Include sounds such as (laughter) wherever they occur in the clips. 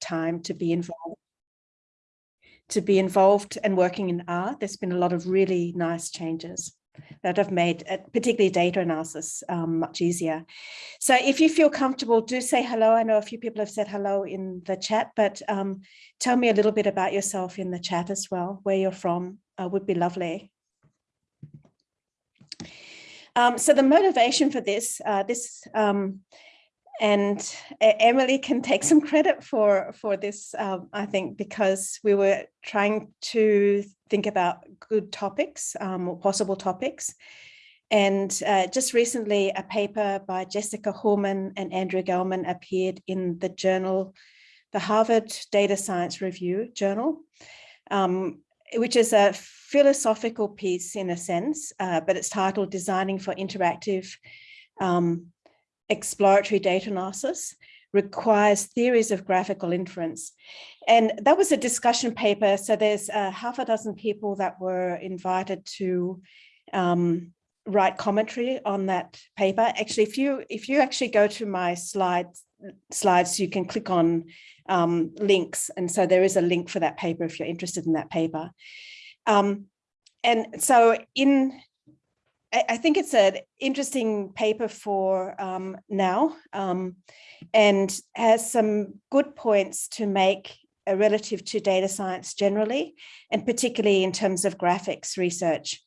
time to be involved to be involved and working in R. There's been a lot of really nice changes that have made particularly data analysis um, much easier. So if you feel comfortable, do say hello. I know a few people have said hello in the chat, but um, tell me a little bit about yourself in the chat as well, where you're from uh, would be lovely. Um, so the motivation for this, uh, this um, and Emily can take some credit for for this, um, I think, because we were trying to think about good topics, um, or possible topics. And uh, just recently, a paper by Jessica Hullman and Andrew Gelman appeared in the journal, the Harvard Data Science Review journal, um, which is a philosophical piece in a sense, uh, but it's titled Designing for Interactive um, exploratory data analysis requires theories of graphical inference. And that was a discussion paper. So there's uh, half a dozen people that were invited to um, write commentary on that paper. Actually, if you if you actually go to my slides, slides, you can click on um, links. And so there is a link for that paper if you're interested in that paper. Um, and so in I, think it's an interesting paper for um, now um, and has some good points to make uh, relative to data science generally, and particularly in terms of graphics research.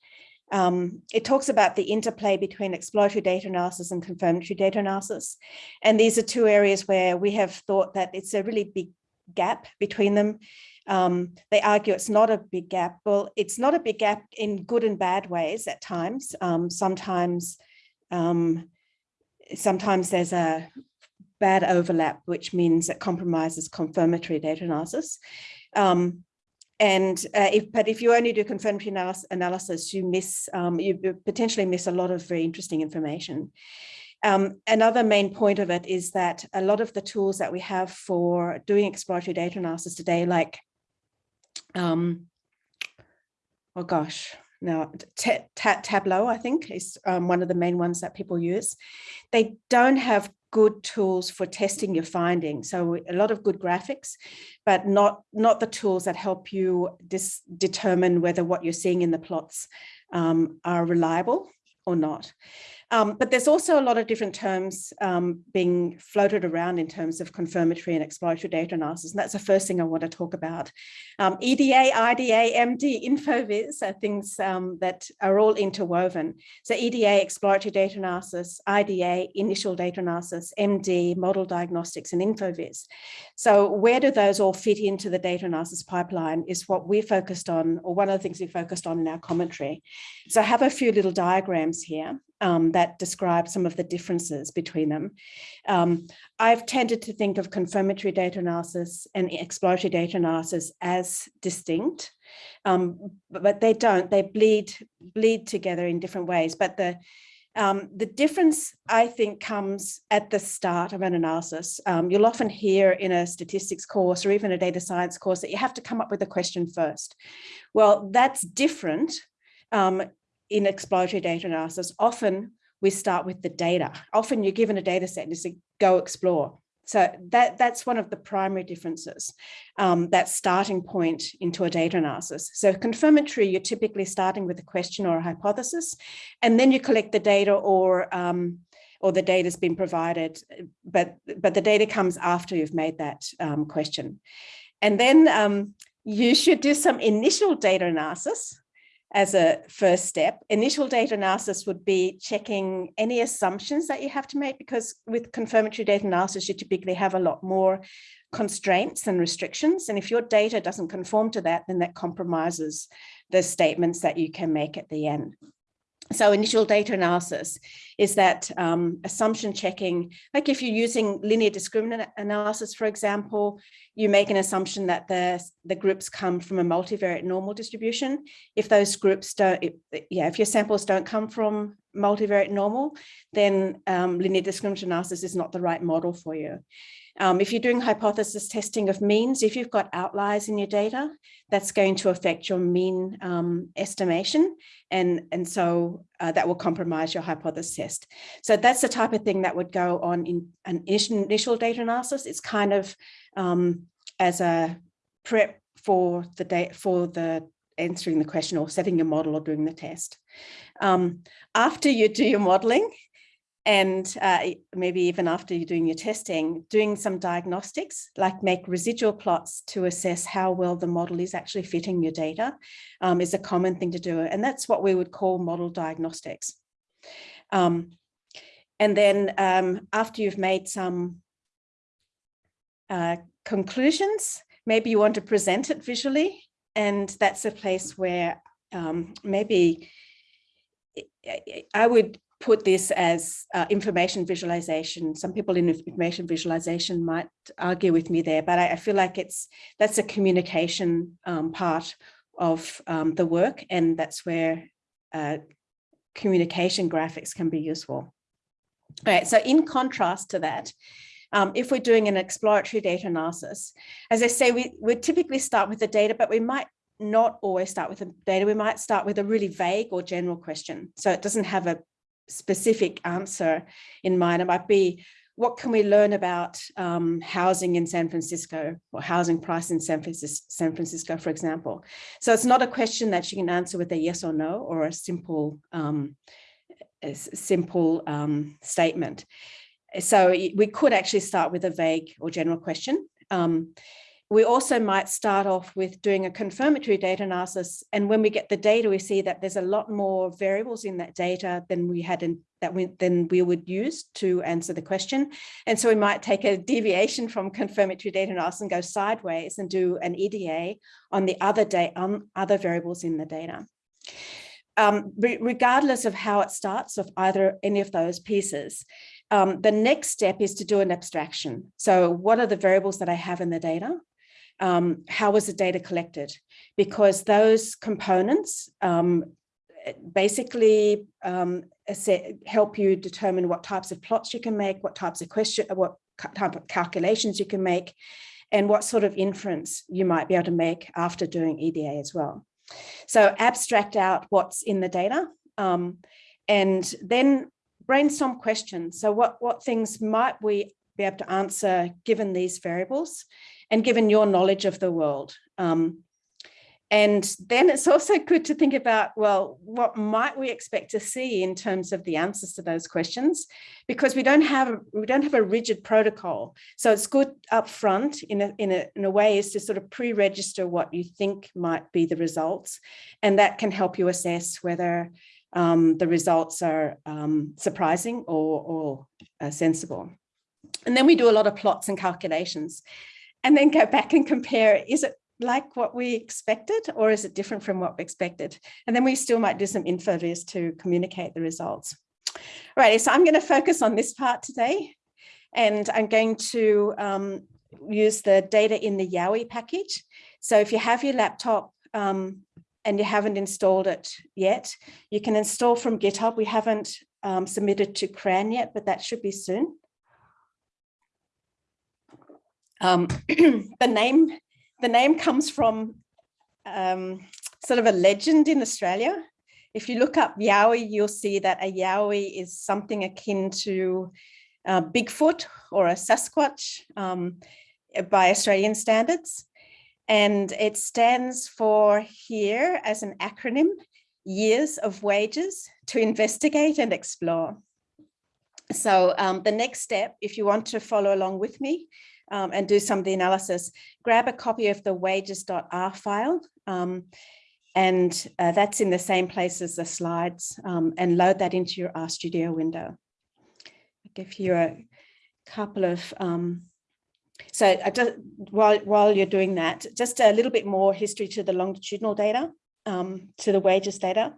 Um, it talks about the interplay between exploratory data analysis and confirmatory data analysis. And these are two areas where we have thought that it's a really big gap between them. Um, they argue it's not a big gap. Well, it's not a big gap in good and bad ways at times. Um, sometimes, um, sometimes there's a bad overlap, which means it compromises confirmatory data analysis. Um, and uh, if, but if you only do confirmatory analysis, analysis you miss, um, you potentially miss a lot of very interesting information. Um, another main point of it is that a lot of the tools that we have for doing exploratory data analysis today, like um, oh gosh, now Tableau, I think, is um, one of the main ones that people use. They don't have good tools for testing your findings. So a lot of good graphics, but not, not the tools that help you determine whether what you're seeing in the plots um, are reliable or not. Um, but there's also a lot of different terms um, being floated around in terms of confirmatory and exploratory data analysis. And that's the first thing I want to talk about. Um, EDA, IDA, MD, InfoVis are things um, that are all interwoven. So EDA, exploratory data analysis, IDA, initial data analysis, MD, model diagnostics, and InfoVis. So where do those all fit into the data analysis pipeline is what we're focused on, or one of the things we focused on in our commentary. So I have a few little diagrams here um, that describe some of the differences between them. Um, I've tended to think of confirmatory data analysis and exploratory data analysis as distinct, um, but they don't, they bleed, bleed together in different ways. But the, um, the difference, I think, comes at the start of an analysis. Um, you'll often hear in a statistics course or even a data science course that you have to come up with a question first. Well, that's different um, in exploratory data analysis, often we start with the data. Often you're given a data set and you say, go explore. So that, that's one of the primary differences, um, that starting point into a data analysis. So confirmatory, you're typically starting with a question or a hypothesis, and then you collect the data or um, or the data's been provided, but, but the data comes after you've made that um, question. And then um, you should do some initial data analysis as a first step. Initial data analysis would be checking any assumptions that you have to make because with confirmatory data analysis, you typically have a lot more constraints and restrictions. And if your data doesn't conform to that, then that compromises the statements that you can make at the end. So initial data analysis is that um, assumption checking, like if you're using linear discriminant analysis, for example, you make an assumption that the, the groups come from a multivariate normal distribution. If those groups don't, if, yeah, if your samples don't come from multivariate normal, then um, linear discriminant analysis is not the right model for you. Um, if you're doing hypothesis testing of means, if you've got outliers in your data, that's going to affect your mean um, estimation. And, and so uh, that will compromise your hypothesis test. So that's the type of thing that would go on in an initial data analysis. It's kind of um, as a prep for the date for the answering the question or setting your model or doing the test. Um, after you do your modeling, and uh, maybe even after you're doing your testing, doing some diagnostics, like make residual plots to assess how well the model is actually fitting your data um, is a common thing to do. And that's what we would call model diagnostics. Um, and then um, after you've made some uh, conclusions, maybe you want to present it visually. And that's a place where um, maybe I would put this as uh, information visualization. Some people in information visualization might argue with me there, but I, I feel like it's that's a communication um, part of um, the work, and that's where uh, communication graphics can be useful. All right, so in contrast to that, um, if we're doing an exploratory data analysis, as I say, we would typically start with the data, but we might not always start with the data. We might start with a really vague or general question. So it doesn't have a specific answer in mind. It might be, what can we learn about um, housing in San Francisco or housing price in San Francisco, San Francisco, for example. So it's not a question that you can answer with a yes or no or a simple, um, a simple um, statement. So we could actually start with a vague or general question. We also might start off with doing a confirmatory data analysis. And when we get the data, we see that there's a lot more variables in that data than we had in that we than we would use to answer the question. And so we might take a deviation from confirmatory data analysis and go sideways and do an EDA on the other day on other variables in the data. Um, regardless of how it starts of either any of those pieces, um, the next step is to do an abstraction. So what are the variables that I have in the data? Um, how was the data collected? Because those components um, basically um, help you determine what types of plots you can make, what types of question, what type of calculations you can make, and what sort of inference you might be able to make after doing EDA as well. So abstract out what's in the data um, and then brainstorm questions. So what, what things might we be able to answer given these variables? and given your knowledge of the world. Um, and then it's also good to think about, well, what might we expect to see in terms of the answers to those questions? Because we don't have we don't have a rigid protocol. So it's good up front in a, in a, in a way is to sort of pre-register what you think might be the results. And that can help you assess whether um, the results are um, surprising or, or uh, sensible. And then we do a lot of plots and calculations and then go back and compare, is it like what we expected or is it different from what we expected? And then we still might do some infoviz to communicate the results. All right, so I'm going to focus on this part today and I'm going to um, use the data in the Yowie package. So if you have your laptop um, and you haven't installed it yet, you can install from GitHub. We haven't um, submitted to CRAN yet, but that should be soon. Um, (clears throat) the name the name comes from um, sort of a legend in Australia. If you look up Yowie, you'll see that a Yowie is something akin to uh, Bigfoot or a Sasquatch um, by Australian standards. And it stands for here as an acronym, years of wages to investigate and explore. So um, the next step, if you want to follow along with me, um, and do some of the analysis, grab a copy of the wages.r file. Um, and uh, that's in the same place as the slides um, and load that into your RStudio window. I'll give you a couple of, um, so just, while, while you're doing that, just a little bit more history to the longitudinal data, um, to the wages data.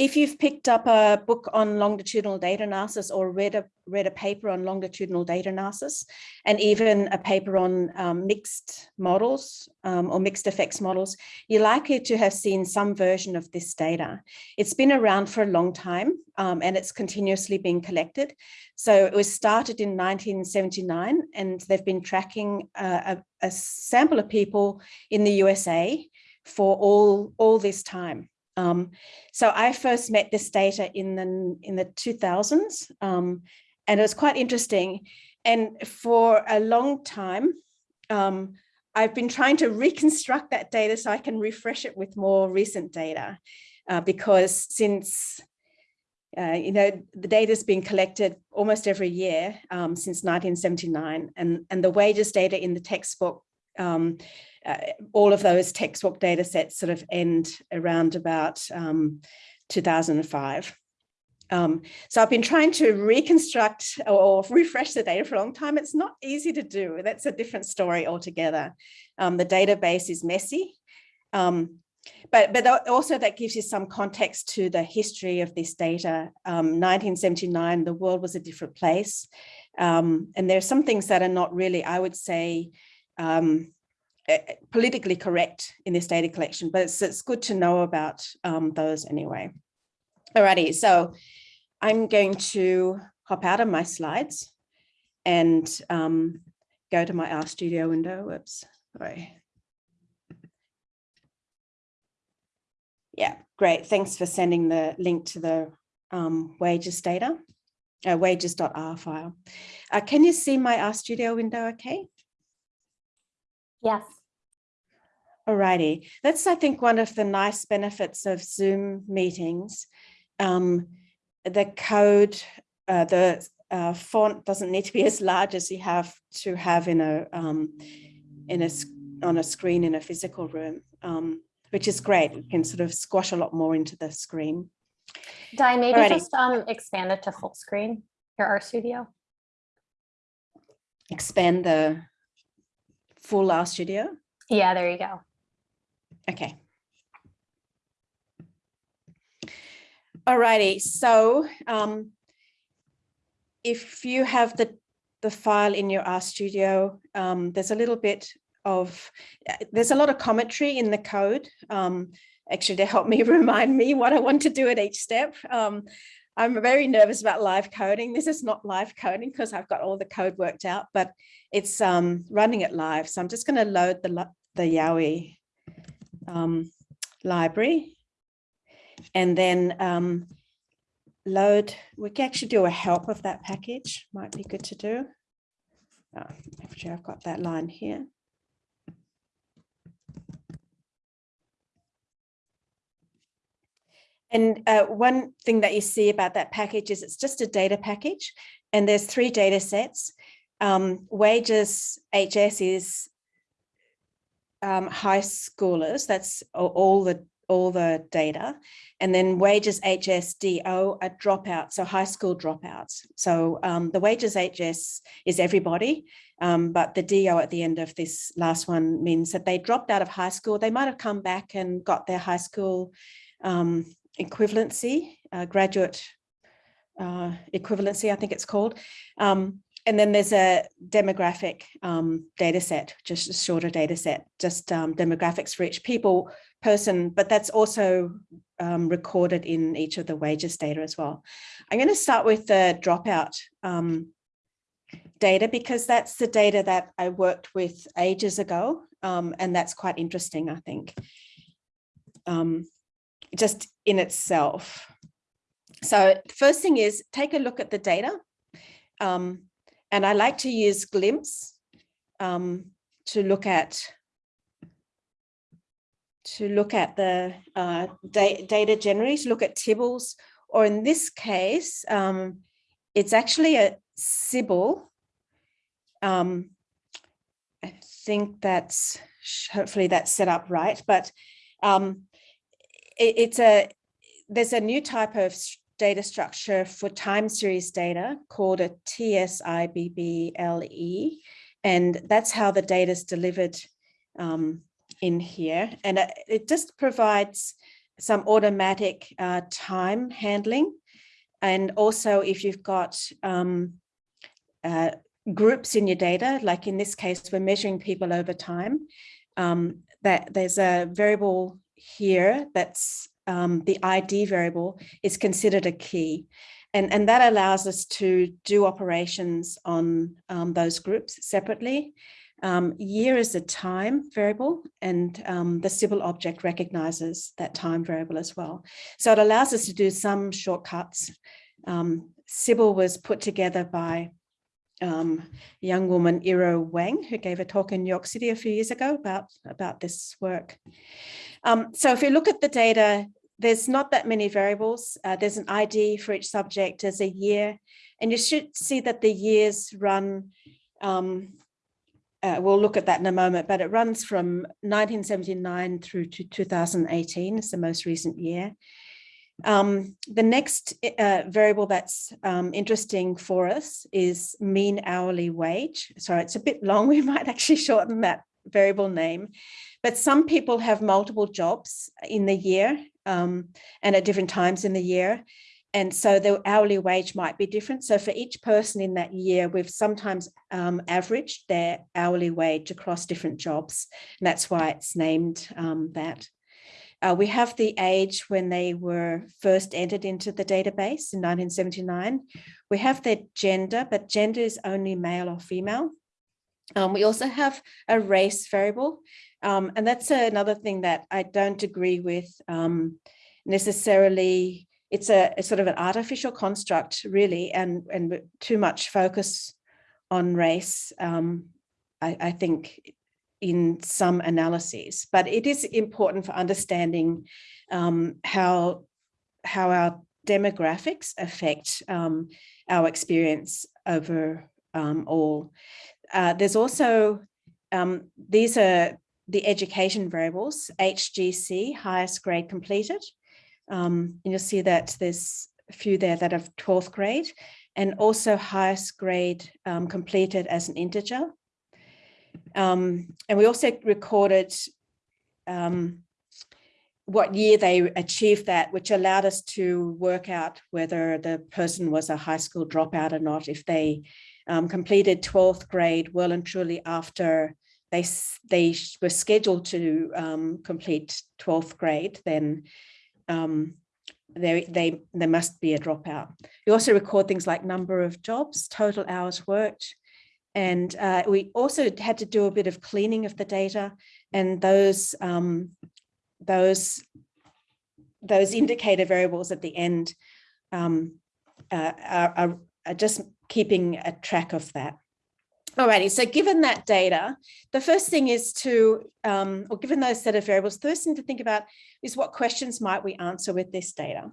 If you've picked up a book on longitudinal data analysis or read a, read a paper on longitudinal data analysis, and even a paper on um, mixed models um, or mixed effects models, you're likely to have seen some version of this data. It's been around for a long time um, and it's continuously being collected. So it was started in 1979 and they've been tracking uh, a, a sample of people in the USA for all, all this time. Um, so I first met this data in the, in the 2000s um, and it was quite interesting. And for a long time, um, I've been trying to reconstruct that data so I can refresh it with more recent data uh, because since uh, you know, the data has been collected almost every year um, since 1979 and, and the wages data in the textbook, um, uh, all of those textbook data sets sort of end around about um, 2005. Um, so I've been trying to reconstruct or refresh the data for a long time. It's not easy to do. That's a different story altogether. Um, the database is messy. Um, but, but also that gives you some context to the history of this data. 1979, um, the world was a different place. Um, and there are some things that are not really, I would say, um, politically correct in this data collection, but it's, it's good to know about um, those anyway. Alrighty, so I'm going to hop out of my slides and um, go to my RStudio window. Whoops, sorry. Yeah, great. Thanks for sending the link to the um, wages data, uh, wages.r file. Uh, can you see my RStudio window okay? Yes. Alrighty, that's I think one of the nice benefits of Zoom meetings. Um, the code, uh, the uh, font doesn't need to be as large as you have to have in a um, in a on a screen in a physical room. Um, which is great. You can sort of squash a lot more into the screen. Di, maybe Alrighty. just um, expand it to full screen, your RStudio. Expand the full Studio? Yeah, there you go. Okay. Alrighty, so um, if you have the, the file in your RStudio, um, there's a little bit of, uh, there's a lot of commentary in the code, um, actually to help me (laughs) remind me what I want to do at each step. Um, I'm very nervous about live coding. This is not live coding because I've got all the code worked out, but it's um, running it live. So I'm just going to load the, the Yowie um, library and then um, load, we can actually do a help of that package, might be good to do. Oh, actually, I've got that line here. And uh, one thing that you see about that package is it's just a data package and there's three data sets. Um, wages HS is um, high schoolers, that's all the all the data. And then wages HSDO are dropouts, so high school dropouts. So um, the wages HS is everybody, um, but the DO at the end of this last one means that they dropped out of high school. They might have come back and got their high school um, equivalency, uh, graduate uh, equivalency, I think it's called. Um, and then there's a demographic um, data set, just a shorter data set, just um, demographics for each people, person, but that's also um, recorded in each of the wages data as well. I'm going to start with the dropout um, data because that's the data that I worked with ages ago, um, and that's quite interesting, I think. Just in itself. So first thing is take a look at the data. Um, and I like to use Glimpse um, to look at to look at the uh, da data generally, to look at Tibbles, or in this case, um, it's actually a tsibble. Um, I think that's hopefully that's set up right, but um, it, it's a there's a new type of data structure for time series data called a TSIBBLE, and that's how the data is delivered um, in here. And it just provides some automatic uh, time handling. And also if you've got um, uh, groups in your data, like in this case, we're measuring people over time, um, that there's a variable here that's um, the ID variable is considered a key. And, and that allows us to do operations on um, those groups separately. Um, year is a time variable and um, the tsibble object recognizes that time variable as well. So it allows us to do some shortcuts. Um, tsibble was put together by um, young woman, Earo Wang, who gave a talk in New York City a few years ago about, about this work. Um, so if you look at the data, there's not that many variables. Uh, there's an ID for each subject, there's a year, and you should see that the years run, um, uh, we'll look at that in a moment, but it runs from 1979 through to 2018, it's the most recent year. Um, the next uh, variable that's um, interesting for us is mean hourly wage. Sorry, it's a bit long. (laughs) We might actually shorten that variable name. But some people have multiple jobs in the year um, and at different times in the year. And so the hourly wage might be different. So for each person in that year, we've sometimes um, averaged their hourly wage across different jobs. And that's why it's named um, that. Uh, we have the age when they were first entered into the database in 1979. We have their gender, but gender is only male or female. Um, we also have a race variable, um, and that's another thing that I don't agree with um, necessarily. It's a, a, sort of an artificial construct, really, and, and too much focus on race, um, I, I think in some analyses, but it is important for understanding um, how, how our demographics affect um, our experience over um, all. Uh, there's also, um, these are the education variables, HGC, highest grade completed. Um, and you'll see that there's a few there that have 12th grade and also highest grade um, completed as an integer. Um, and we also recorded um, what year they achieved that, which allowed us to work out whether the person was a high school dropout or not, if they um, completed 12th grade well and truly after they, they were scheduled to um, complete 12th grade, then um, they, they, there must be a dropout. We also record things like number of jobs, total hours worked, and uh, we also had to do a bit of cleaning of the data and those um, those those indicator variables at the end um, uh, are, are, are, just keeping a track of that. Alrighty, so given that data, the first thing is to, um, or given those set of variables, the first thing to think about is what questions might we answer with this data?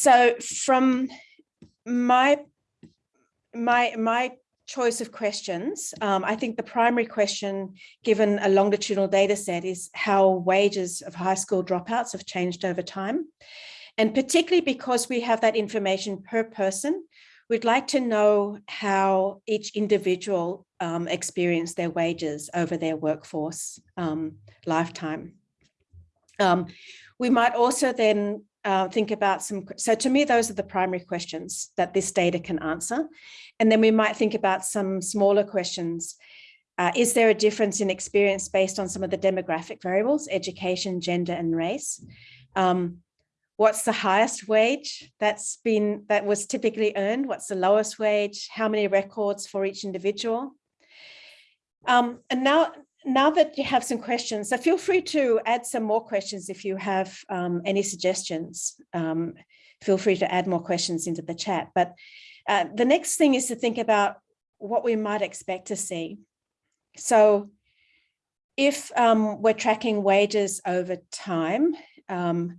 So from my my my choice of questions, um, I think the primary question, given a longitudinal data set, is how wages of high school dropouts have changed over time. And particularly because we have that information per person, we'd like to know how each individual um, experienced their wages over their workforce um, lifetime. Um, we might also then uh, think about some, so to me, those are the primary questions that this data can answer. And then we might think about some smaller questions. Uh, is there a difference in experience based on some of the demographic variables, education, gender, and race? Um, what's the highest wage that's been, that was typically earned? What's the lowest wage? How many records for each individual? Um, and now, now that you have some questions, so feel free to add some more questions if you have um, any suggestions. Um, feel free to add more questions into the chat. But uh, the next thing is to think about what we might expect to see. So if um, we're tracking wages over time, um,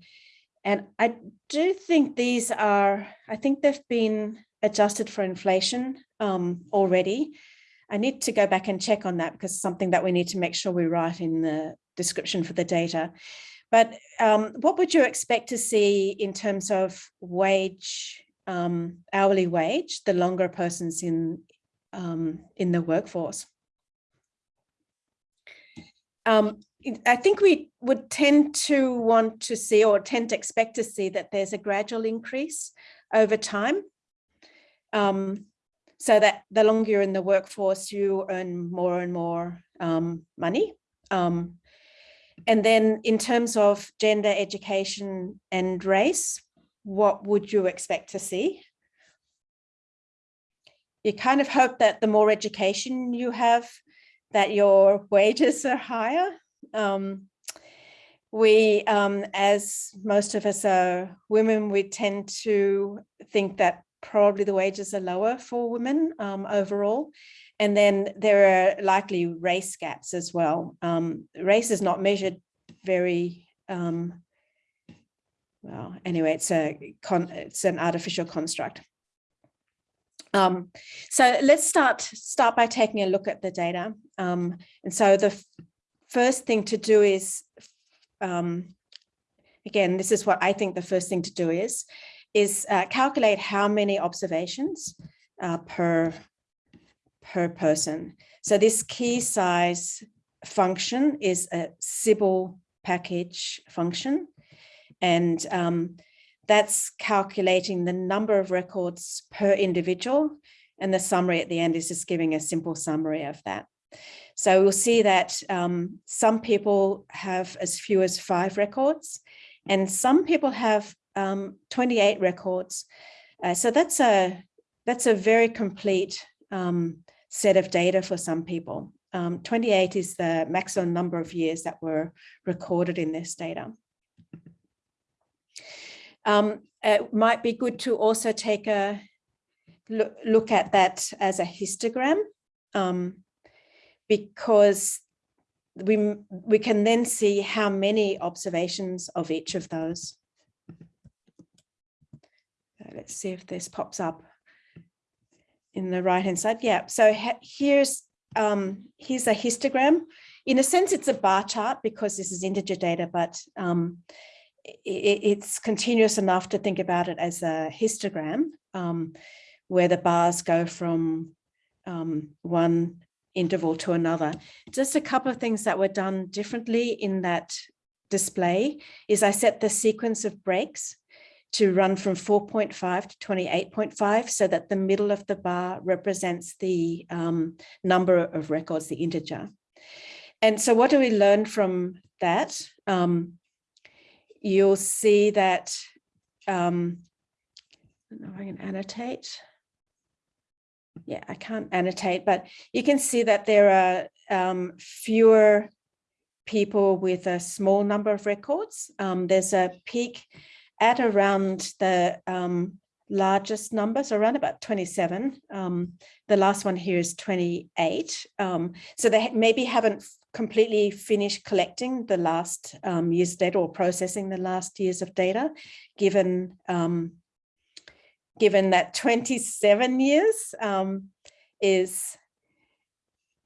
and I do think these are, I think they've been adjusted for inflation um, already. I need to go back and check on that because something that we need to make sure we write in the description for the data. But um, what would you expect to see in terms of wage, um, hourly wage, the longer a person's in, um, in the workforce? Um, I think we would tend to want to see or tend to expect to see that there's a gradual increase over time. Um, so that the longer you're in the workforce, you earn more and more um, money. Um, and then in terms of gender, education and race, what would you expect to see? You kind of hope that the more education you have, that your wages are higher. Um, we, um, as most of us are women, we tend to think that probably the wages are lower for women um, overall. And then there are likely race gaps as well. Um, race is not measured very, um, well, anyway, it's a con it's an artificial construct. Um, so let's start start by taking a look at the data. Um, and so the first thing to do is, um, again, this is what I think the first thing to do is, is uh, calculate how many observations uh, per, per person. So this key size function is a tsibble package function. And um, that's calculating the number of records per individual. And the summary at the end is just giving a simple summary of that. So we'll see that um, some people have as few as five records and some people have um, 28 records. Uh, so that's a that's a very complete um, set of data for some people. Um, 28 is the maximum number of years that were recorded in this data. Um, it might be good to also take a look, look at that as a histogram um, because we, we can then see how many observations of each of those let's see if this pops up in the right hand side. Yeah, so here's um, here's a histogram. In a sense, it's a bar chart because this is integer data, but um, it, it's continuous enough to think about it as a histogram um, where the bars go from um, one interval to another. Just a couple of things that were done differently in that display is I set the sequence of breaks to run from 4.5 to 28.5 so that the middle of the bar represents the um, number of records, the integer. And so what do we learn from that? Um, you'll see that, um, I don't know if I can annotate. Yeah, I can't annotate, but you can see that there are um, fewer people with a small number of records. Um, there's a peak at around the um, largest numbers, around about 27. Um, the last one here is 28. Um, so they maybe haven't completely finished collecting the last um, year's data or processing the last years of data, given um, given that 27 years um, is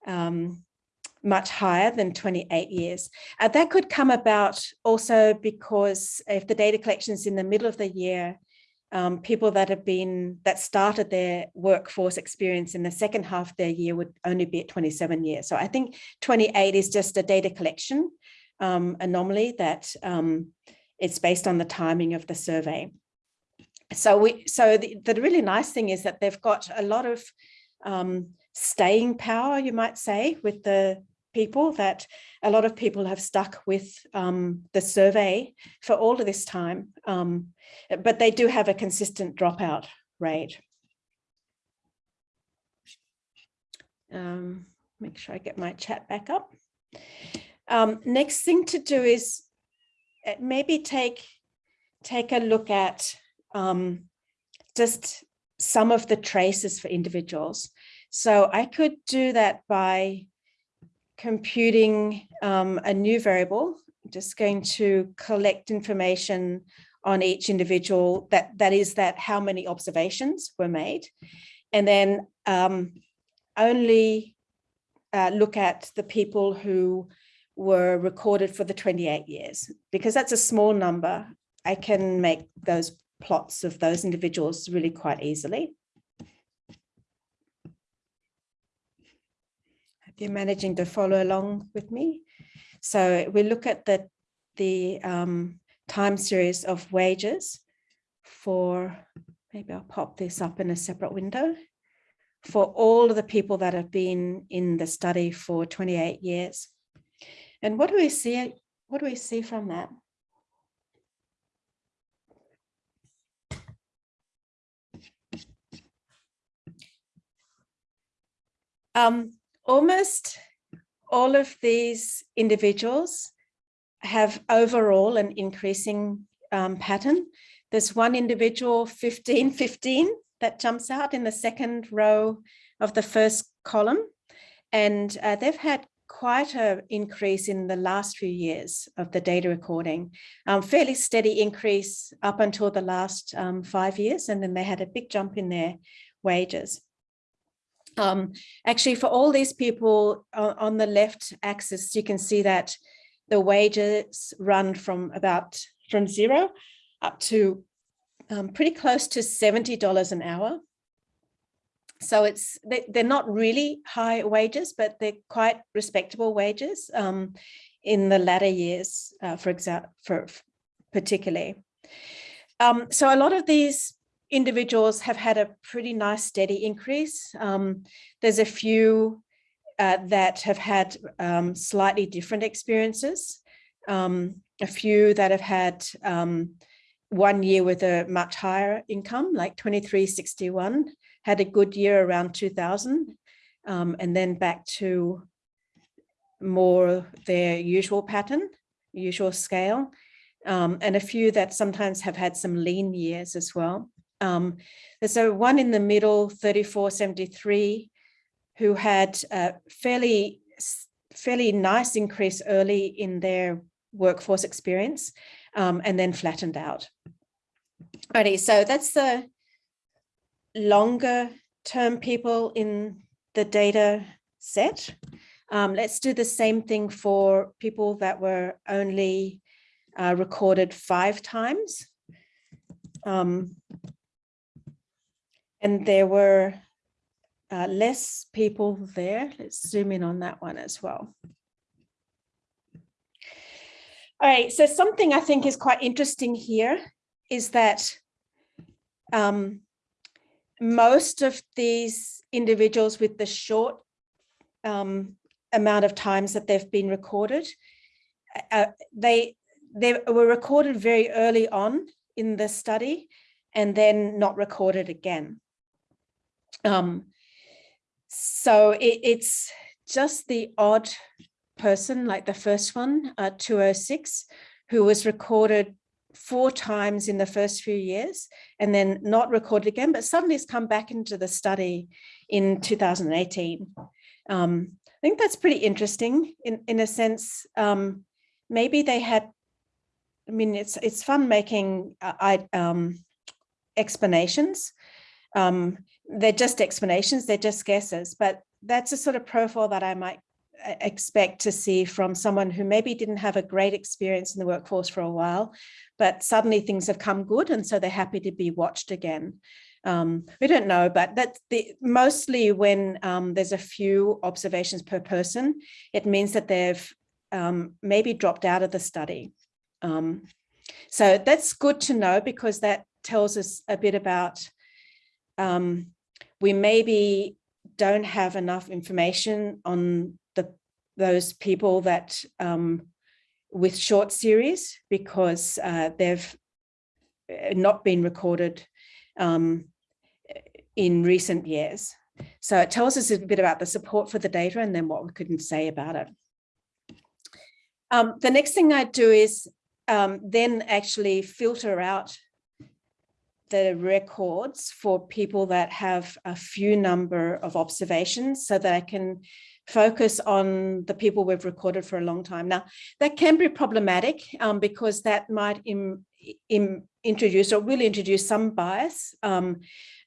um, much higher than 28 years. Uh, that could come about also because if the data collection is in the middle of the year, um, people that have been, that started their workforce experience in the second half of their year would only be at 27 years. So I think 28 is just a data collection um, anomaly that um, it's based on the timing of the survey. So we, so the, the really nice thing is that they've got a lot of um, staying power, you might say, with the people that a lot of people have stuck with um, the survey for all of this time, um, but they do have a consistent dropout rate. Um, make sure I get my chat back up. Um, next thing to do is uh, maybe take take a look at um, just some of the traces for individuals. So I could do that by computing um, a new variable, just going to collect information on each individual that that is that how many observations were made. And then um, only uh, look at the people who were recorded for the 28 years because that's a small number. I can make those plots of those individuals really quite easily you're managing to follow along with me. So we look at the, the um, time series of wages for, maybe I'll pop this up in a separate window, for all of the people that have been in the study for 28 years. And what do we see? What do we see from that? Um, almost all of these individuals have overall an increasing um, pattern. There's one individual, 15, 15, that jumps out in the second row of the first column. And uh, they've had quite an increase in the last few years of the data recording, um, fairly steady increase up until the last um, five years. And then they had a big jump in their wages. Um, actually, for all these people uh, on the left axis, you can see that the wages run from about from zero up to um, pretty close to $70 an hour. So it's they, they're not really high wages, but they're quite respectable wages um, in the latter years, uh, for example, for particularly. Um, so a lot of these individuals have had a pretty nice steady increase. Um, there's a few uh, that have had um, slightly different experiences. Um, a few that have had um, one year with a much higher income, like 2361, had a good year around 2000, um, and then back to more their usual pattern, usual scale, um, and a few that sometimes have had some lean years as well. Um, there's a one in the middle, 3473, who had a fairly, fairly nice increase early in their workforce experience um, and then flattened out. Alrighty, so that's the longer term people in the data set. Um, let's do the same thing for people that were only uh, recorded five times. Um, and there were uh, less people there. Let's zoom in on that one as well. All right, so something I think is quite interesting here is that um, most of these individuals with the short um, amount of times that they've been recorded, uh, they, they were recorded very early on in the study and then not recorded again. Um, so it, it's just the odd person like the first one, uh, 206, who was recorded four times in the first few years and then not recorded again, but suddenly has come back into the study in 2018. Um, I think that's pretty interesting in, in a sense. Um, maybe they had, I mean, it's it's fun making uh, I, um, explanations. Um, they're just explanations, they're just guesses, but that's a sort of profile that I might expect to see from someone who maybe didn't have a great experience in the workforce for a while, but suddenly things have come good and so they're happy to be watched again. Um, we don't know, but that's the mostly when um, there's a few observations per person, it means that they've um, maybe dropped out of the study. Um, so that's good to know because that tells us a bit about um, we maybe don't have enough information on the those people that um, with short series because uh, they've uh, not been recorded um, in recent years. So it tells us a bit about the support for the data and then what we couldn't say about it. Um, the next thing I do is um, then actually filter out the records for people that have a few number of observations so that I can focus on the people we've recorded for a long time. Now, that can be problematic um, because that might Im, Im, introduce or will introduce some bias, um,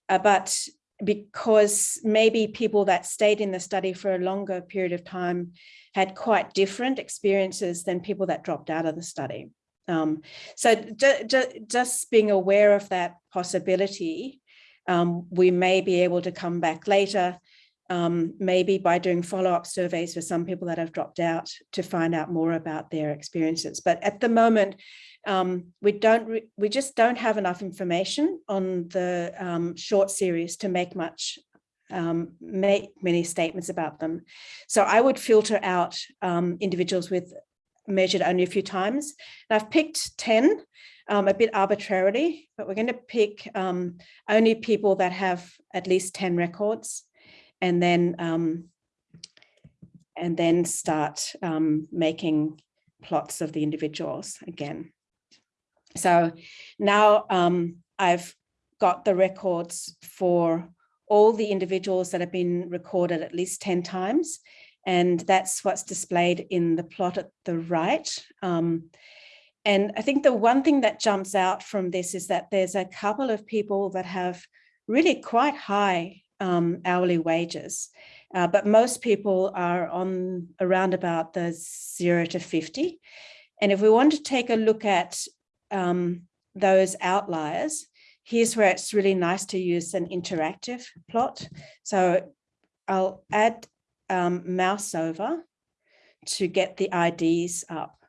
uh, but because maybe people that stayed in the study for a longer period of time had quite different experiences than people that dropped out of the study. Um, so ju ju just being aware of that possibility, um, we may be able to come back later um, maybe by doing follow-up surveys for some people that have dropped out to find out more about their experiences. But at the moment, um, we don't we just don't have enough information on the um, short series to make much um, make many statements about them. So I would filter out um, individuals with measured only a few times. And I've picked 10 um, a bit arbitrarily, but we're going to pick only people that have at least 10 records and then um, and then start um, making plots of the individuals again. So now um, I've got the records for all the individuals that have been recorded at least 10 times. And that's what's displayed in the plot at the right. Um, and I think the one thing that jumps out from this is that there's a couple of people that have really quite high um, hourly wages, uh, but most people are on around about the zero to 50. And if we want to take a look at um, those outliers, here's where it's really nice to use an interactive plot. So I'll add um, mouse over to get the IDs up.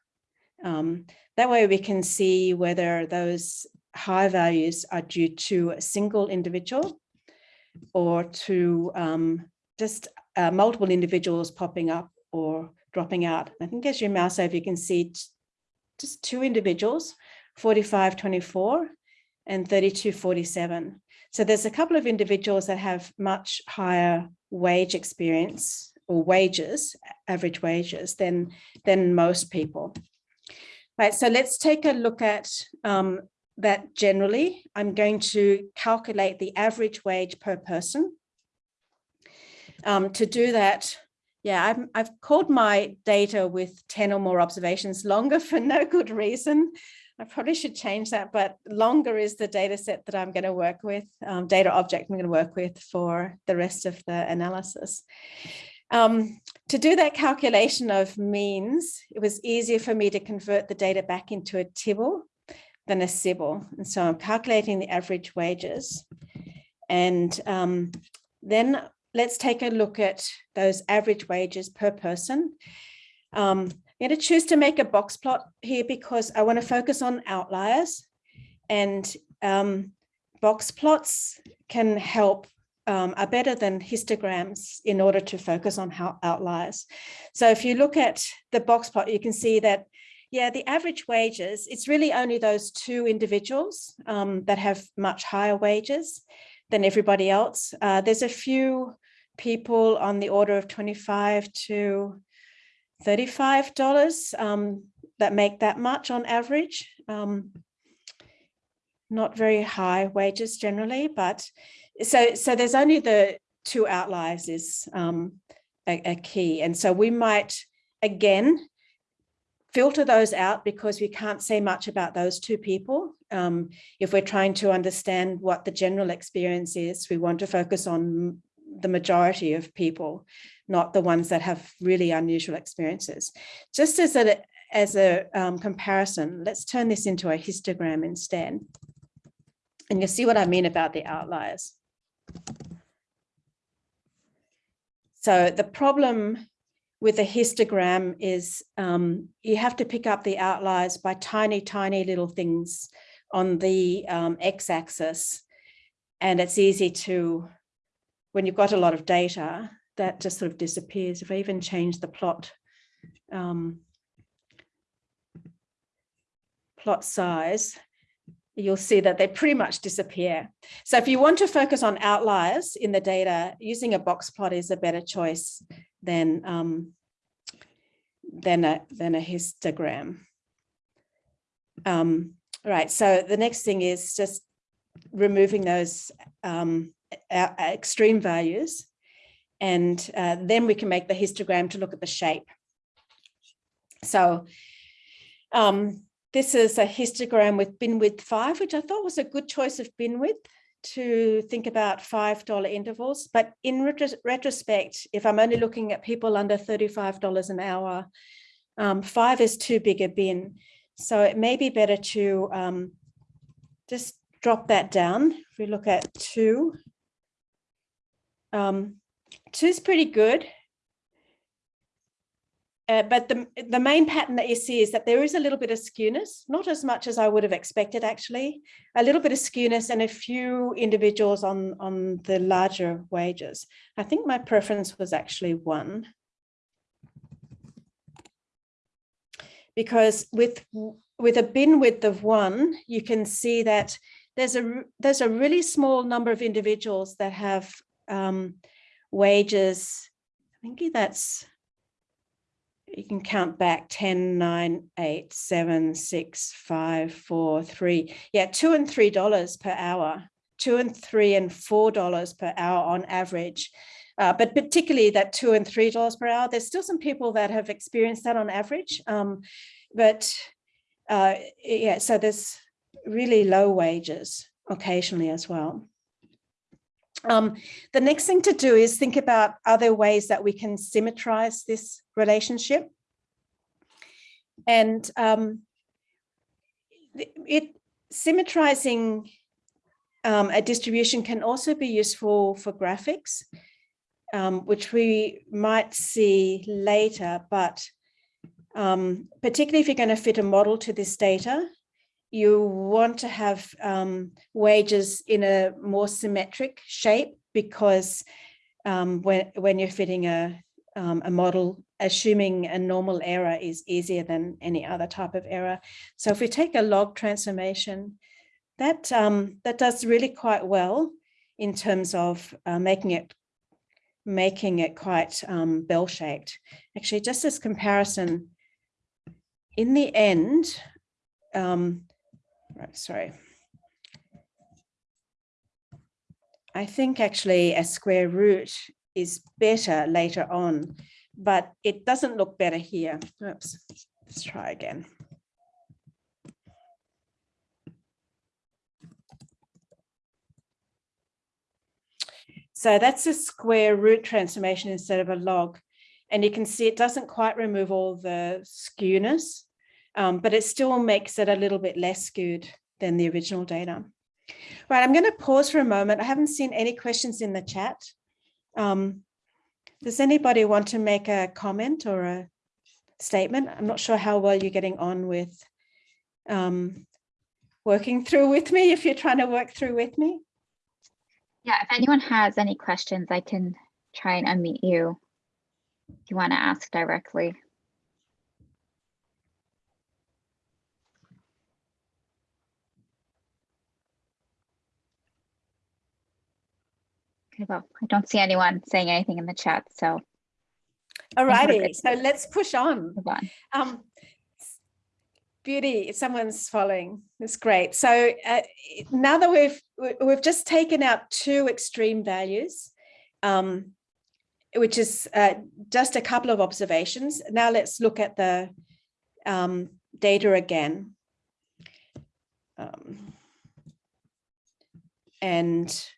Um, that way we can see whether those high values are due to a single individual or to um, just uh, multiple individuals popping up or dropping out. I think as you mouse over, you can see just two individuals, 4524 and 3247. So there's a couple of individuals that have much higher wage experience or wages, average wages than, than most people. Right, so let's take a look at um, that generally. I'm going to calculate the average wage per person. Um, to do that, yeah, I've, I've called my data with 10 or more observations longer (laughs) for no good reason. I probably should change that, but longer is the data set that I'm going to work with, um, data object I'm going to work with for the rest of the analysis. Um, to do that calculation of means, it was easier for me to convert the data back into a Tibble than a tsibble. And so I'm calculating the average wages. And um, then let's take a look at those average wages per person. Um, I'm going to choose to make a box plot here because I want to focus on outliers and um, box plots can help um, are better than histograms in order to focus on how outliers. So if you look at the box plot, you can see that, yeah, the average wages, it's really only those two individuals um, that have much higher wages than everybody else. Uh, there's a few people on the order of 25 to $35 um, that make that much on average. Um, not very high wages generally, but so so there's only the two outliers is um, a, a key. And so we might, again, filter those out because we can't say much about those two people. Um, if we're trying to understand what the general experience is, we want to focus on the majority of people, not the ones that have really unusual experiences. Just as a, as a um, comparison, let's turn this into a histogram instead. And you'll see what I mean about the outliers. So the problem with a histogram is um, you have to pick up the outliers by tiny, tiny little things on the um, x-axis. And it's easy to when you've got a lot of data, that just sort of disappears. If I even change the plot, um, plot size, you'll see that they pretty much disappear. So if you want to focus on outliers in the data, using a box plot is a better choice than, um, than, a, than a histogram. Um, right, so the next thing is just removing those um, extreme values. And uh, then we can make the histogram to look at the shape. So um, this is a histogram with bin width five, which I thought was a good choice of bin width to think about $5 intervals. But in retrospect, if I'm only looking at people under $35 an hour, um, five is too big a bin. So it may be better to um, just drop that down. If we look at two, um, two is pretty good. Uh, but the, the main pattern that you see is that there is a little bit of skewness, not as much as I would have expected actually, a little bit of skewness and a few individuals on, on the larger wages. I think my preference was actually one. Because with, with a bin width of one, you can see that there's a, there's a really small number of individuals that have um, wages. I think that's you can count back 10, 9, 8, 7, 6, 5, 4, 3. Yeah, two and three dollars per hour, two and three and four dollars per hour on average. Uh, but particularly that two and three dollars per hour, there's still some people that have experienced that on average. Um, but uh, yeah, so there's really low wages occasionally as well. Um, the next thing to do is think about other ways that we can symmetrize this relationship. And um, it symmetrizing um, a distribution can also be useful for graphics, um, which we might see later, but um, particularly if you're going to fit a model to this data, you want to have um, wages in a more symmetric shape because um, when, when you're fitting a, um, a model, assuming a normal error is easier than any other type of error. So if we take a log transformation, that, um, that does really quite well in terms of uh, making it making it quite um, bell-shaped. Actually, just as comparison, in the end, um, right, sorry. I think actually a square root is better later on, but it doesn't look better here. Oops, let's try again. So that's a square root transformation instead of a log. And you can see it doesn't quite remove all the skewness um, but it still makes it a little bit less skewed than the original data. Right, I'm going to pause for a moment. I haven't seen any questions in the chat. Um, does anybody want to make a comment or a statement? I'm not sure how well you're getting on with um, working through with me, if you're trying to work through with me. Yeah, if anyone has any questions, I can try and unmute you if you want to ask directly. Okay, well, I don't see anyone saying anything in the chat, so. All righty, so let's push on. On. Um, beauty, someone's following. That's great. So uh, now that we've we've just taken out two extreme values, um, which is uh, just a couple of observations. Now let's look at the um, data again. Um, and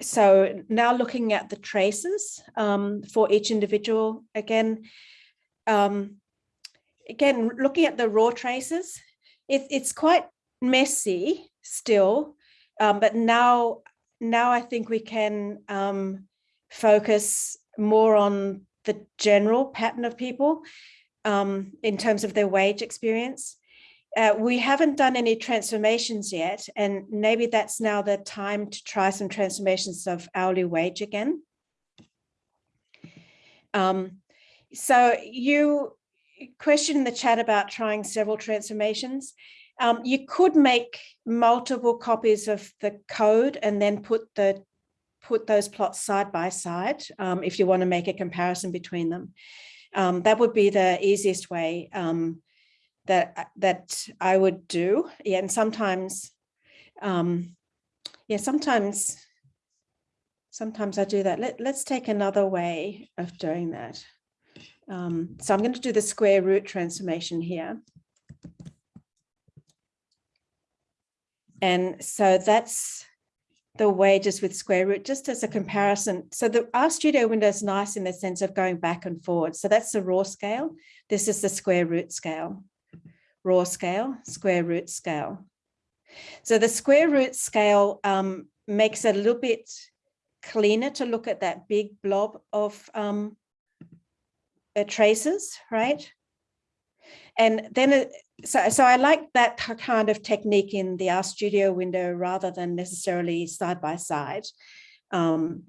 so now looking at the traces um, for each individual again, um, again, looking at the raw traces, it, it's quite messy still, um, but now, now I think we can um, focus more on the general pattern of people um, in terms of their wage experience uh, we haven't done any transformations yet, and maybe that's now the time to try some transformations of hourly wage again. Um, so you questioned in the chat about trying several transformations. Um, you could make multiple copies of the code and then put the put those plots side by side um, if you want to make a comparison between them. Um, that would be the easiest way. Um, that that I would do. Yeah, and sometimes, um, yeah, sometimes, sometimes I do that. Let, let's take another way of doing that. Um, so I'm going to do the square root transformation here. And so that's the wages with square root, just as a comparison. So the RStudio window is nice in the sense of going back and forward. So that's the raw scale. This is the square root scale raw scale, square root scale. So the square root scale um, makes it a little bit cleaner to look at that big blob of um, uh, traces, right? And then, it, so, so I like that kind of technique in the RStudio window rather than necessarily side by side. Um,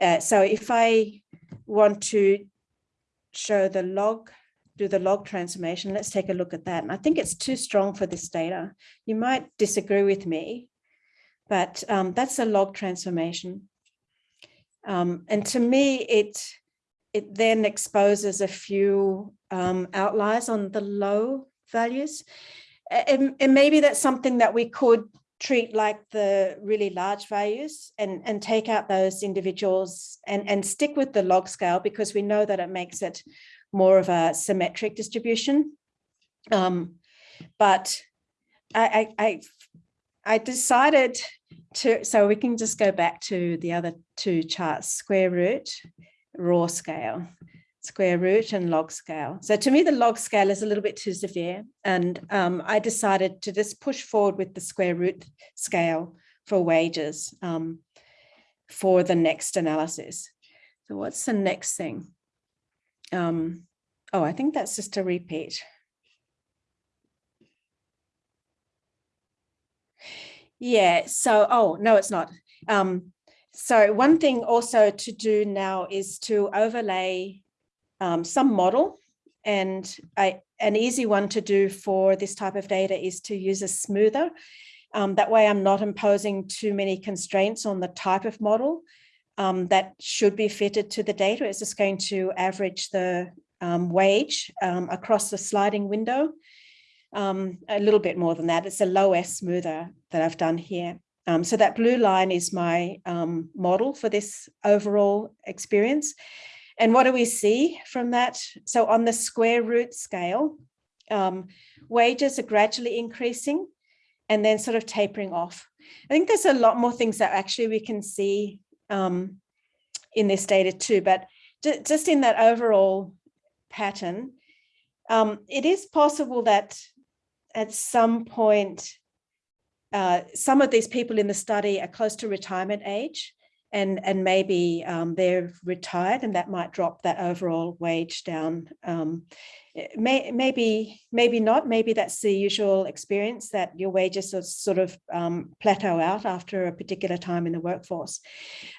uh, so if I want to show the log do the log transformation. Let's take a look at that. And I think it's too strong for this data. You might disagree with me, but um, that's a log transformation. Um, and to me, it it then exposes a few um, outliers on the low values. And, and maybe that's something that we could treat like the really large values and, and take out those individuals and, and stick with the log scale because we know that it makes it more of a symmetric distribution. Um, but I, I, I, decided to, so we can just go back to the other two charts, square root, raw scale, square root and log scale. So to me, the log scale is a little bit too severe. And um, I decided to just push forward with the square root scale for wages um, for the next analysis. So what's the next thing? Um, oh, I think that's just a repeat. Yeah, so, oh, no, it's not. Um, so one thing also to do now is to overlay um, some model and I, an easy one to do for this type of data is to use a smoother. Um, that way I'm not imposing too many constraints on the type of model um, that should be fitted to the data. It's just going to average the um, wage um, across the sliding window um, a little bit more than that. It's a loess smoother that I've done here. Um, so that blue line is my model for this overall experience. And what do we see from that? So on the square root scale, um, wages are gradually increasing and then sort of tapering off. I think there's a lot more things that actually we can see um, in this data too, but just in that overall pattern, um, it is possible that at some point, uh, some of these people in the study are close to retirement age and, and maybe um, they're retired and that might drop that overall wage down. Um, may, maybe, maybe not, maybe that's the usual experience that your wages sort of um, plateau out after a particular time in the workforce.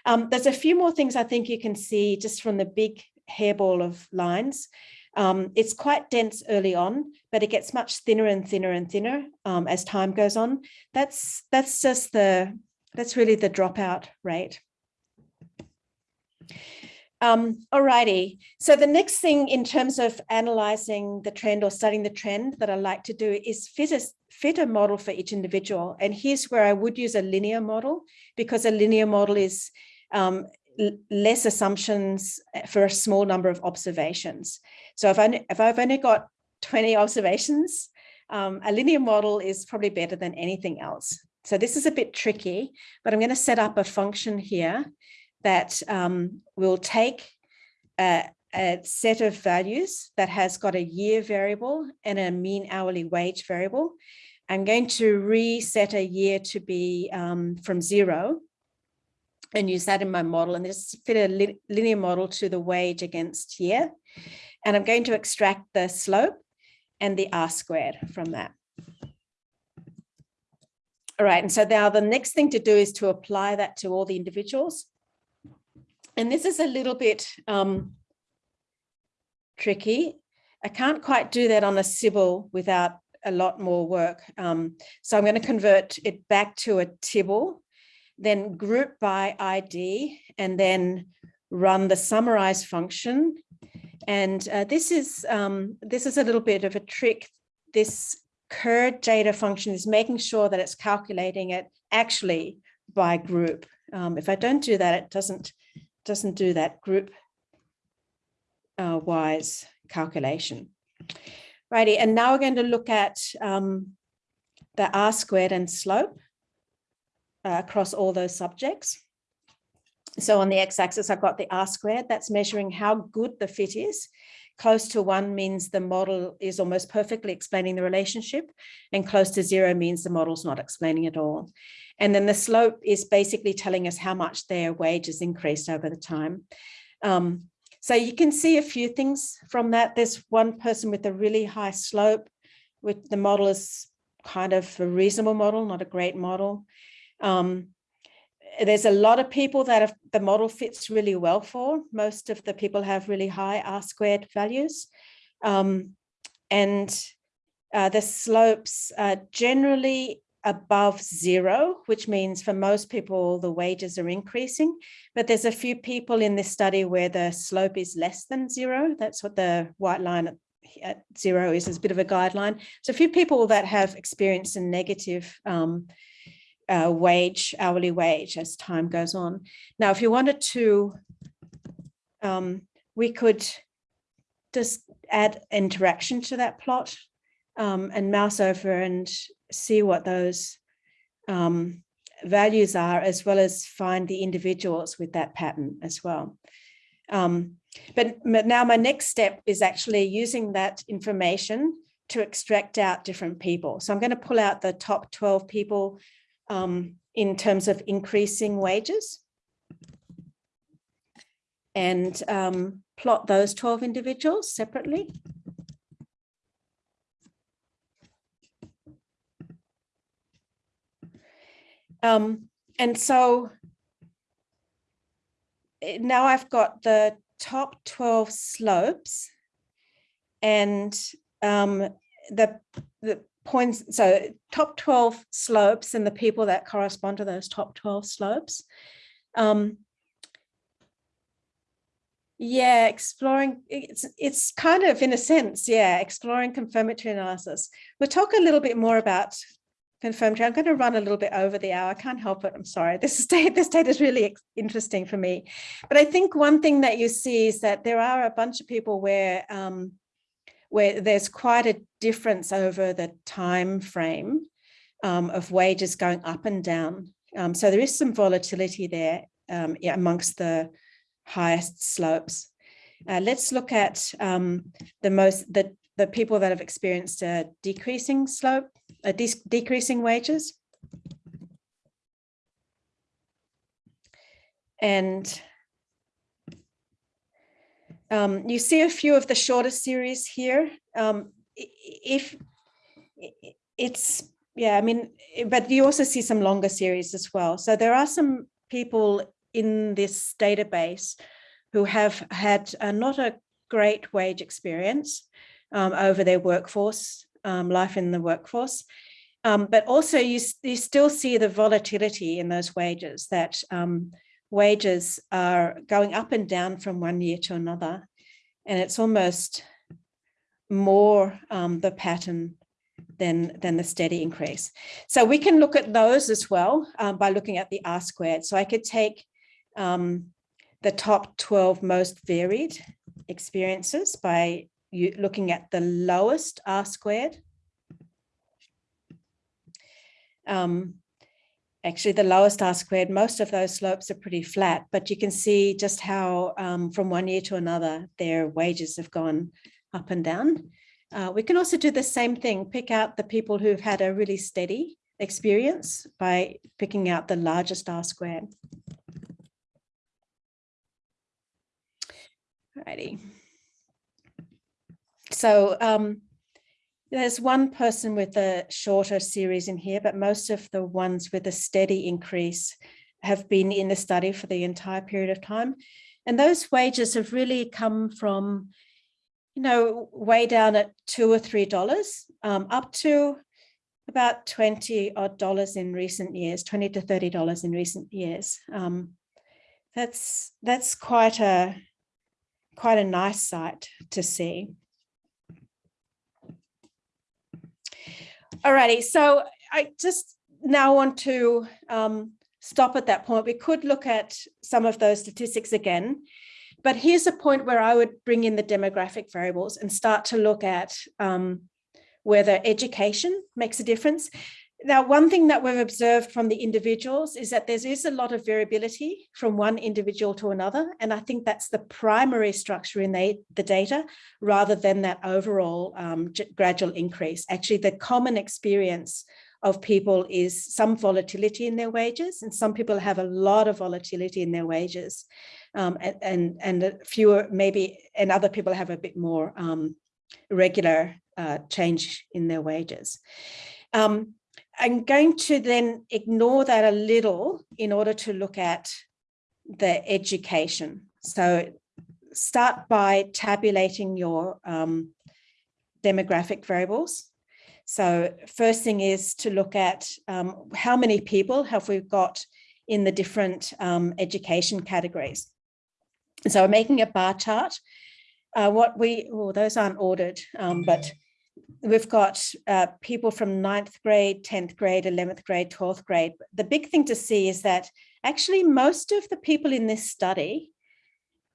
Um, there's a few more things I think you can see just from the big hairball of lines. Um, it's quite dense early on, but it gets much thinner and thinner and thinner um, as time goes on. That's that's just the that's really the dropout rate. Um, alrighty, so the next thing in terms of analyzing the trend or studying the trend that I like to do is fit a, fit a model for each individual. And here's where I would use a linear model because a linear model is um, less assumptions eh, for a small number of observations. So if, I, if I've only got 20 observations, um, a linear model is probably better than anything else. So this is a bit tricky, but I'm going to set up a function here that um, will take a, a, set of values that has got a year variable and a mean hourly wage variable. I'm going to reset a year to be um, from zero and use that in my model and just fit a li linear model to the wage against year. And I'm going to extract the slope and the R squared from that. All right, and so now the next thing to do is to apply that to all the individuals. And this is a little bit um, tricky. I can't quite do that on a tsibble without a lot more work. Um, so I'm going to convert it back to a Tibble then group by ID, and then run the summarize function. And uh, this is um, this is a little bit of a trick. This cur data function is making sure that it's calculating it actually by group. Um, if I don't do that, it doesn't doesn't do that group uh, wise calculation. Righty, and now we're going to look at um, the R squared and slope uh, across all those subjects. So on the x-axis, I've got the R squared, that's measuring how good the fit is. Close to one means the model is almost perfectly explaining the relationship and close to zero means the model's not explaining at all. And then the slope is basically telling us how much their wages increased over the time. Um, so you can see a few things from that. There's one person with a really high slope, with the model is kind of a reasonable model, not a great model. Um, there's a lot of people that have, the model fits really well for. Most of the people have really high R squared values. Um, and uh, the slopes are generally above zero, which means for most people, the wages are increasing. But there's a few people in this study where the slope is less than zero. That's what the white line at, zero is, is a bit of a guideline. So a few people that have experienced a negative um, uh, wage, hourly wage as time goes on. Now, if you wanted to, um, we could just add interaction to that plot um, and mouse over and see what those um, values are, as well as find the individuals with that pattern as well. Um, but now my next step is actually using that information to extract out different people. So I'm going to pull out the top 12 people um, in terms of increasing wages and um, plot those 12 individuals separately. Um, and so eh, now I've got the top 12 slopes and um, the, the points, so top 12 slopes and the people that correspond to those top 12 slopes. Um, yeah, exploring, it's, it's kind of in a sense, yeah, exploring confirmatory analysis. We'll talk a little bit more about confirmatory. I'm going to run a little bit over the hour. I can't help it. I'm sorry. This state, (laughs) this data is really interesting for me. But I think one thing that you see is that there are a bunch of people where um, where there's quite a difference over the time frame um, of wages going up and down. Um, so there is some volatility there um, amongst the highest slopes. Uh, let's look at um, the most the the people that have experienced a decreasing slope, a de decreasing wages. And um, you see a few of the shorter series here. Um, if it's, yeah, I mean, but you also see some longer series as well. So there are some people in this database who have had not a great wage experience um, over their workforce, um, life in the workforce. Um, but also you, you still see the volatility in those wages that um, wages are going up and down from one year to another. And it's almost more um, the pattern than, than the steady increase. So we can look at those as well um, by looking at the R squared. So I could take um, the top 12 most varied experiences by you looking at the lowest R squared. Um, actually the lowest R squared, most of those slopes are pretty flat, but you can see just how um, from one year to another, their wages have gone up and down. Uh, we can also do the same thing, pick out the people who've had a really steady experience by picking out the largest R squared. Alrighty. So um, there's one person with a shorter series in here, but most of the ones with a steady increase have been in the study for the entire period of time. And those wages have really come from, you know, way down at two or three dollars um, up to about 20 odd dollars in recent years, 20 to 30 dollars in recent years. Um, that's that's quite a quite a nice sight to see. Alrighty, so I just now want to um, stop at that point. We could look at some of those statistics again, but here's a point where I would bring in the demographic variables and start to look at um, whether education makes a difference. Now, one thing that we've observed from the individuals is that there is a lot of variability from one individual to another. And I think that's the primary structure in the, the data rather than that overall um, gradual increase. Actually, the common experience of people is some volatility in their wages and some people have a lot of volatility in their wages um, and, and, and fewer maybe and other people have a bit more um, regular uh, change in their wages. Um, I'm going to then ignore that a little in order to look at the education. So start by tabulating your um, demographic variables. So first thing is to look at um, how many people have we got in the different um, education categories. So we're making a bar chart. Uh, what we, well, those aren't ordered, um, but we've got uh, people from ninth grade, 10th grade, 11th grade, 12th grade. The big thing to see is that actually most of the people in this study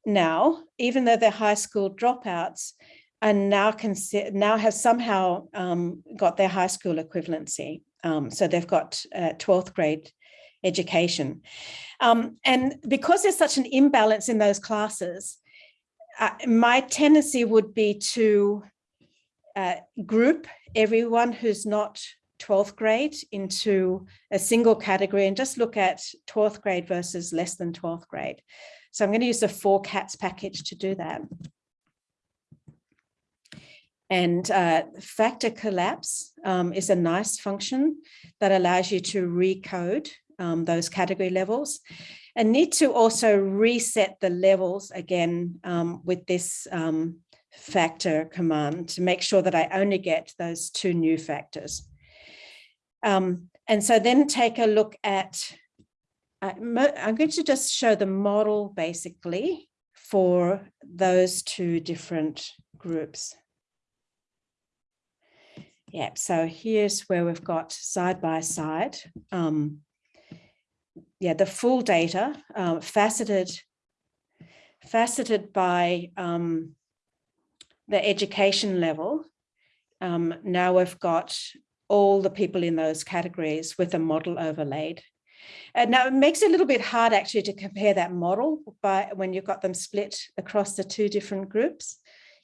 now, even though they're high school dropouts, and now consider now have somehow um, got their high school equivalency. Um, so they've got uh, 12th grade education. Um, and because there's such an imbalance in those classes, uh, my tendency would be to uh, group everyone who's not 12th grade into a single category and just look at 12th grade versus less than 12th grade. So I'm going to use the forcats package to do that. And uh, factor collapse um, is a nice function that allows you to recode um, those category levels and need to also reset the levels again um, with this um, factor command to make sure that I only get those two new factors. Um, and so then take a look at, uh, I'm going to just show the model basically for those two different groups. Yeah, so here's where we've got side by side. Um, yeah, the full data, uh, faceted, faceted by um, the education level. Um, now we've got all the people in those categories with a model overlaid. And now it makes it a little bit hard actually to compare that model by when you've got them split across the two different groups.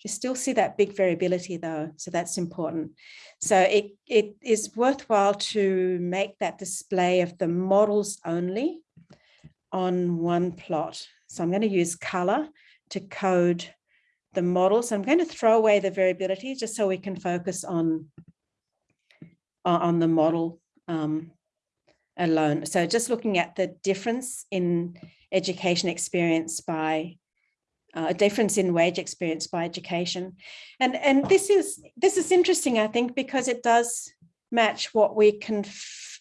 You still see that big variability though, so that's important. So it, it is worthwhile to make that display of the models only on one plot. So I'm going to use color to code the model. So I'm going to throw away the variability just so we can focus on, on the model um, alone. So just looking at the difference in education experience by uh, a difference in wage experience by education. And, and this is this is interesting, I think, because it does match what we can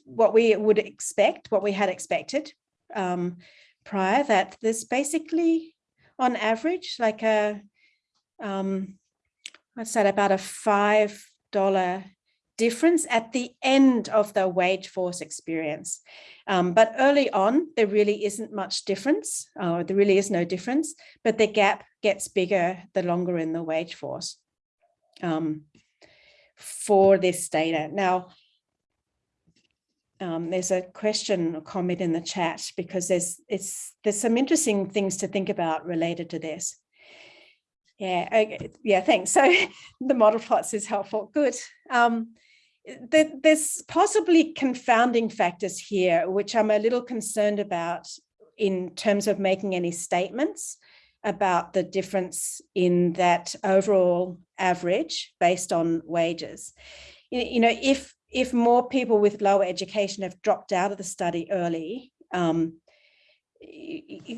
what we would expect, what we had expected um, prior, that there's basically on average like a um, what's that about a five dollar difference at the end of the wage force experience. Um, but early on, there really isn't much difference, or there really is no difference, but the gap gets bigger the longer in the wage force um, for this data. Now, um, there's a question or comment in the chat because there's it's there's some interesting things to think about related to this. Yeah, okay. yeah, thanks. So (laughs) the model plots is helpful. Good. Um, there's possibly confounding factors here, which I'm a little concerned about in terms of making any statements about the difference in that overall average based on wages. You know, if if more people with lower education have dropped out of the study early, um,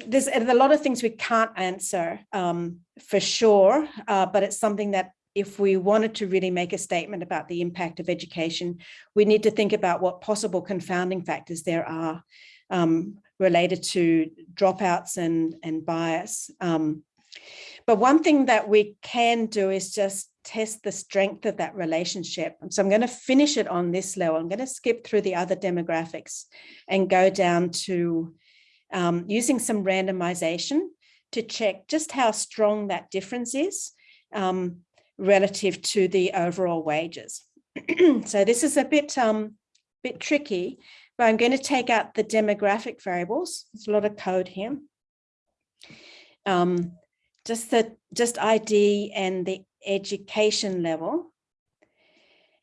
there's a lot of things we can't answer um, for sure, uh, but it's something that if we wanted to really make a statement about the impact of education, we need to think about what possible confounding factors there are um, related to dropouts and, and bias. Um, but one thing that we can do is just test the strength of that relationship. So I'm going to finish it on this level. I'm going to skip through the other demographics and go down to um, using some randomization to check just how strong that difference is. Um, relative to the overall wages. (clears throat) so this is a bit, um, bit tricky, but I'm going to take out the demographic variables. There's a lot of code here. Um, just the just ID and the education level.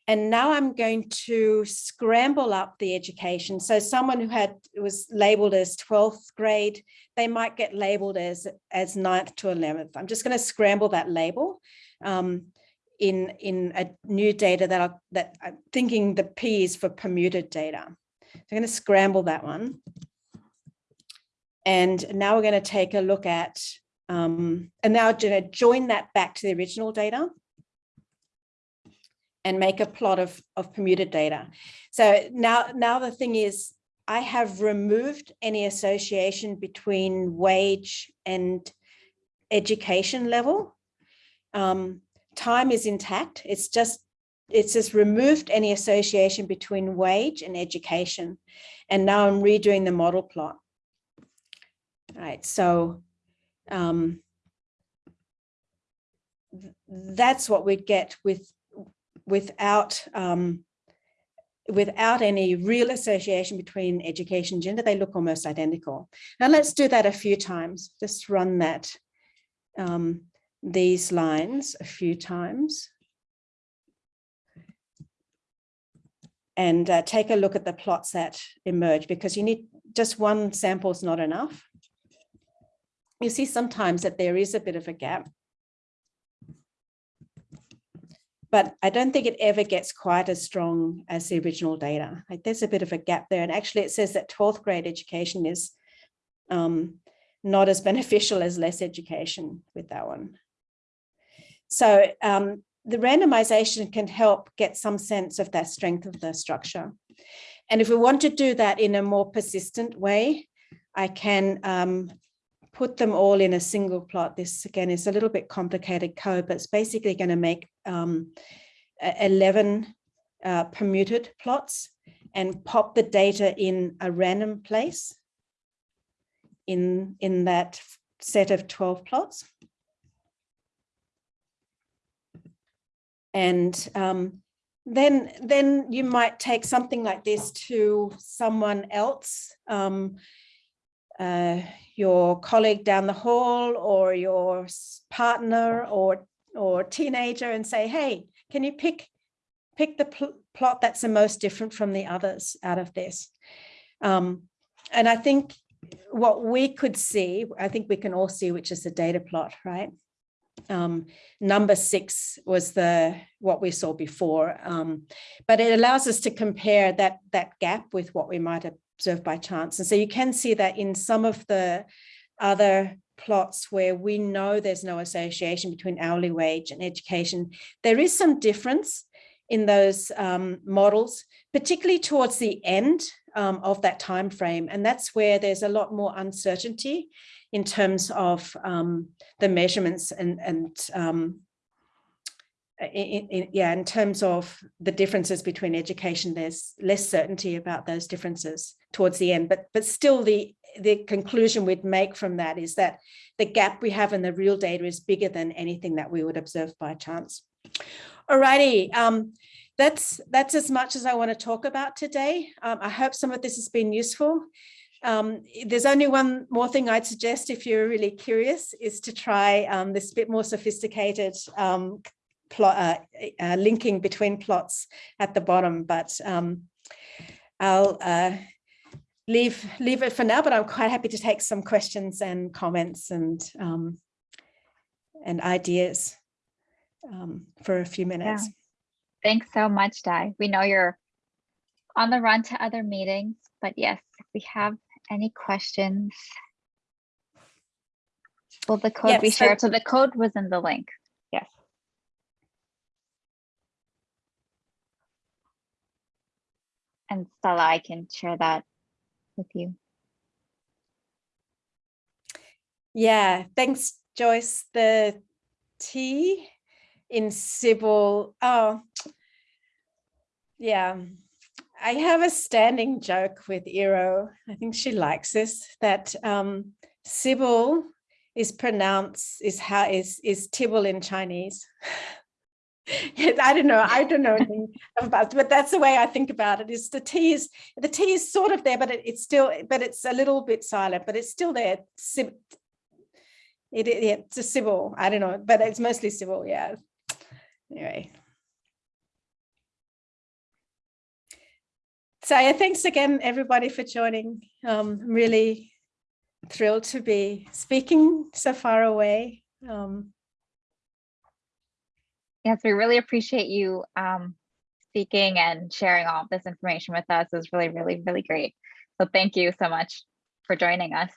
And now I'm going to scramble up the education. So someone who had was labeled as 12th grade, they might get labeled as, as 9th to 11th. I'm just going to scramble that label um, in, in a new data that, I, that I'm thinking the P is for permuted data. So I'm going to scramble that one. And now we're going to take a look at, um, and now going to join that back to the original data. And make a plot of, of permuted data. So now, now the thing is, I have removed any association between wage and education level. Um, time is intact. It's just, it's just removed any association between wage and education. And now I'm redoing the model plot. All right, so um, th- that's what we'd get with without um, without any real association between education and gender, they look almost identical. Now let's do that a few times. Just run that um, these lines a few times. And uh, take a look at the plots that emerge because you need just one sample is not enough. You see sometimes that there is a bit of a gap. But I don't think it ever gets quite as strong as the original data. Like there's a bit of a gap there. And actually it says that 12th grade education is um, not as (laughs) beneficial as less education with that one. So um, the randomization can help get some sense of that strength of the structure. And if we want to do that in a more persistent way, I can um, put them all in a single plot. This again is a little bit complicated code, but it's basically going to make um, 11 uh, permuted plots and pop the data in a random place in, in that set of 12 plots. And um, then, then you might take something like this to someone else, um, uh, your colleague down the hall or your partner or, or teenager and say, hey, can you pick, pick the pl plot that's the most different from the others out of this? Um, and I think what we could see, I think we can all see, which is the data plot, right? Um, number six was the what we saw before, um, but it allows us to compare that that gap with what we might observe by chance. And so you can see that in some of the other plots where we know there's no association between hourly wage and education, there is some difference in those um, models, particularly towards the end um, of that time frame. And that's where there's a lot more uncertainty in terms of um, the measurements and, and um, in, in, yeah, in terms of the differences between education, there's less certainty about those differences towards the end, but but still the the conclusion we'd make from that is that the gap we have in the real data is bigger than anything that we would observe by chance. Alrighty, um, that's that's as much as I want to talk about today. Um, I hope some of this has been useful. Um, there's only one more thing I'd suggest if you're really curious is to try um, this bit more sophisticated um, plot, uh, uh, linking between plots at the bottom, but um, I'll uh, leave leave it for now, but I'm quite happy to take some questions and comments and um, and ideas um, for a few minutes. Yeah. Thanks so much, Di. We know you're on the run to other meetings, but yes, if we have any questions, will the code be Yes, so- shared? So the code was in the link. Yes. And Stella, I can share that with you. Yeah, thanks, Joyce. The T in tsibble, oh, yeah. I have a standing joke with Earo. I think she likes this, that um, tsibble is pronounced, is how is is Tibble in Chinese. (laughs) I don't know. I don't know anything about, but that's the way I think about it. Is the T is the T is sort of there, but it, it's still, but it's a little bit silent, but it's still there. It, it it's a civil. I don't know, but it's mostly civil. Yeah. Anyway. So yeah, thanks again, everybody, for joining. Um, I'm really thrilled to be speaking so far away. Um, Yes, we really appreciate you um, speaking and sharing all this information with us. It was really, really, really great. So thank you so much for joining us.